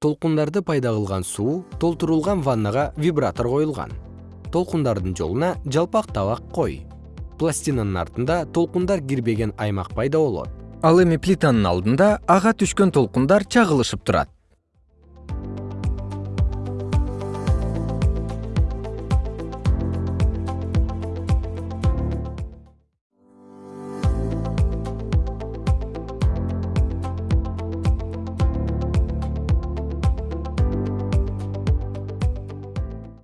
толкундарды пайда кылган суу толтурулган ваннага вибратор коюлган. Толкундардын жолуна жалпак табак кой. Пластинанын артында толкундар кирбеген аймак пайда болот. Ал эми плитанын алдында ага түшкөн толкундар чагылышып турат.